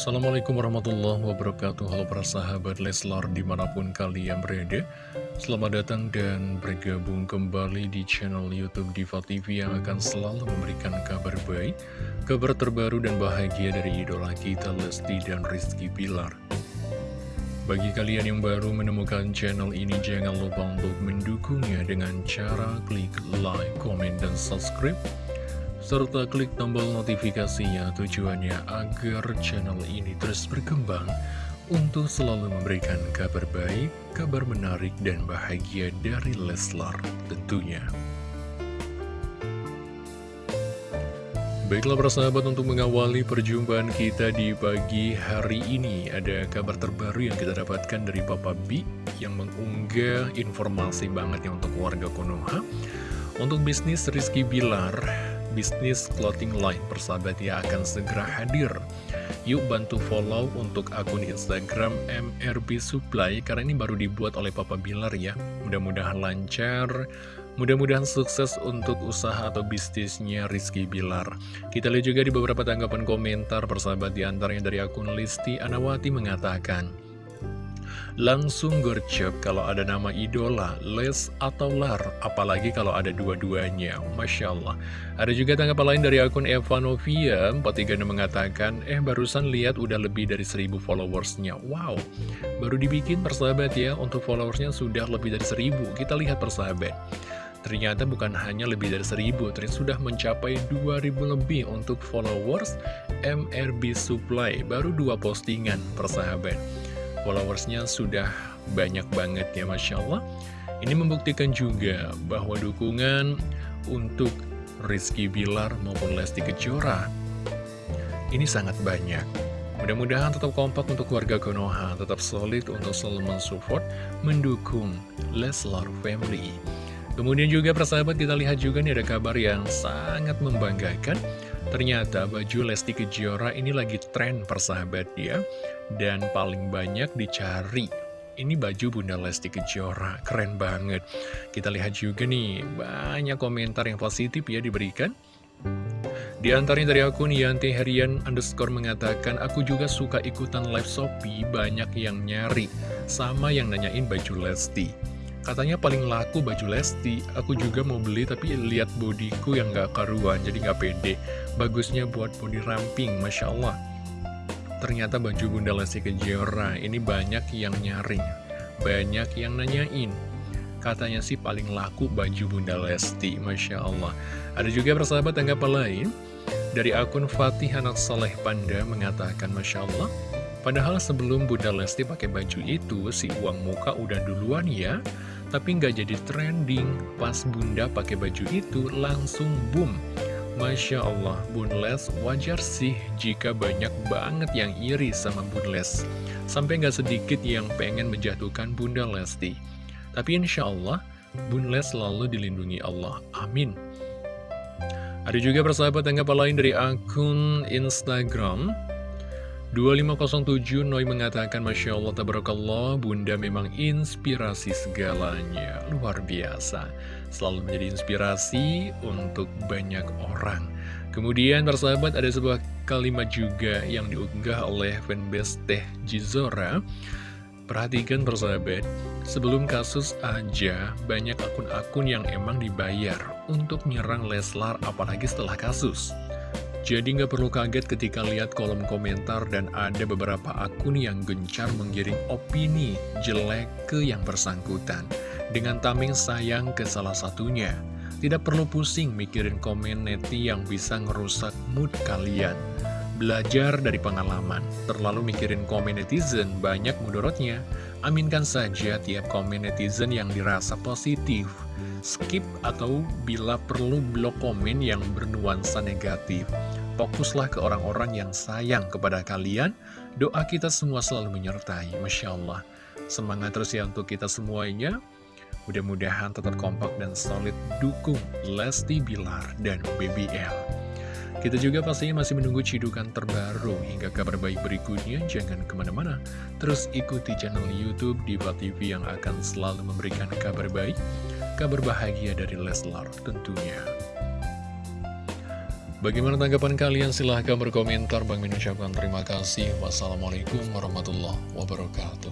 Assalamualaikum warahmatullahi wabarakatuh. Halo para sahabat Leslar di mana pun kalian berada. Selamat datang dan bergabung kembali di channel Youtube Diva TV Yang akan selalu memberikan kabar baik Kabar terbaru dan bahagia dari idola kita Lesti dan Rizky Pilar bagi kalian yang baru menemukan channel ini, jangan lupa untuk mendukungnya dengan cara klik like, comment, dan subscribe serta klik tombol notifikasinya tujuannya agar channel ini terus berkembang untuk selalu memberikan kabar baik, kabar menarik dan bahagia dari Leslar tentunya. Baiklah persahabat untuk mengawali perjumpaan kita di pagi hari ini Ada kabar terbaru yang kita dapatkan dari Papa B Yang mengunggah informasi banget ya untuk warga Konoha Untuk bisnis Rizky Bilar bisnis clothing line persahabat ya akan segera hadir. Yuk bantu follow untuk akun Instagram MRB Supply karena ini baru dibuat oleh Papa Bilar ya. Mudah-mudahan lancar, mudah-mudahan sukses untuk usaha atau bisnisnya Rizky Bilar. Kita lihat juga di beberapa tanggapan komentar persahabat di antaranya dari akun Listi Anawati mengatakan Langsung gercep kalau ada nama idola, Les atau Lar, apalagi kalau ada dua-duanya. Masya Allah. Ada juga tanggapan lain dari akun Evanovia, 43 mengatakan, eh barusan lihat udah lebih dari 1000 followersnya. Wow, baru dibikin persahabat ya, untuk followersnya sudah lebih dari 1000. Kita lihat persahabat. Ternyata bukan hanya lebih dari 1000, ternyata sudah mencapai 2000 lebih untuk followers MRB Supply. Baru dua postingan persahabat followersnya sudah banyak banget ya Masya Allah. Ini membuktikan juga bahwa dukungan untuk Rizky Bilar maupun Lesti Kejora Ini sangat banyak. Mudah-mudahan tetap kompak untuk warga Konoha, tetap solid untuk selalu mensupport, mendukung Leslar Family. Kemudian juga persahabat kita lihat juga nih ada kabar yang sangat membanggakan Ternyata baju Lesti Kejora ini lagi tren persahabat ya Dan paling banyak dicari Ini baju Bunda Lesti Kejora, keren banget Kita lihat juga nih, banyak komentar yang positif ya diberikan di antaranya dari akun Yanti Herian underscore mengatakan, Aku juga suka ikutan live Shopee, banyak yang nyari. Sama yang nanyain baju Lesti. Katanya paling laku baju Lesti, aku juga mau beli tapi lihat bodiku yang gak karuan, jadi gak pede. Bagusnya buat body ramping, Masya Allah. Ternyata baju Bunda Lesti Kejora ini banyak yang nyari, banyak yang nanyain. Katanya sih paling laku baju Bunda Lesti, Masya Allah. Ada juga persahabat tanggapan lain, dari akun Fatih Anak Soleh Panda mengatakan, Masya Allah, Padahal sebelum Bunda Lesti pakai baju itu, si uang muka udah duluan ya. Tapi nggak jadi trending, pas Bunda pakai baju itu langsung boom. Masya Allah, Bun Les wajar sih jika banyak banget yang iri sama Bun Les. Sampai nggak sedikit yang pengen menjatuhkan Bunda Lesti. Tapi insya Allah, Bun Les selalu dilindungi Allah. Amin. Ada juga persahabat tanggapan lain dari akun Instagram 2507 Noi mengatakan Masya Allah Tabarakallah Bunda memang inspirasi segalanya. Luar biasa. Selalu menjadi inspirasi untuk banyak orang. Kemudian persahabat ada sebuah kalimat juga yang diunggah oleh fanbase Teh Jizora. Perhatikan persahabat Sebelum kasus aja banyak akun-akun yang emang dibayar untuk menyerang Leslar apalagi setelah kasus jadi nggak perlu kaget ketika lihat kolom komentar dan ada beberapa akun yang gencar menggiring opini jelek ke yang bersangkutan. Dengan tameng sayang ke salah satunya. Tidak perlu pusing mikirin komen neti yang bisa ngerusak mood kalian. Belajar dari pengalaman, terlalu mikirin komen netizen banyak mudorotnya. Aminkan saja tiap komen netizen yang dirasa positif. Skip atau bila perlu blok komen yang bernuansa negatif. Fokuslah ke orang-orang yang sayang kepada kalian. Doa kita semua selalu menyertai. Masya Allah. Semangat terus ya untuk kita semuanya. Mudah-mudahan tetap kompak dan solid dukung Lesti Bilar dan BBL. Kita juga pastinya masih menunggu cidukan terbaru hingga kabar baik berikutnya. Jangan ke mana-mana. Terus ikuti channel Youtube Diva TV yang akan selalu memberikan kabar baik, kabar bahagia dari Leslar tentunya. Bagaimana tanggapan kalian? Silahkan berkomentar. Bang Min ucapkan terima kasih. Wassalamualaikum warahmatullahi wabarakatuh.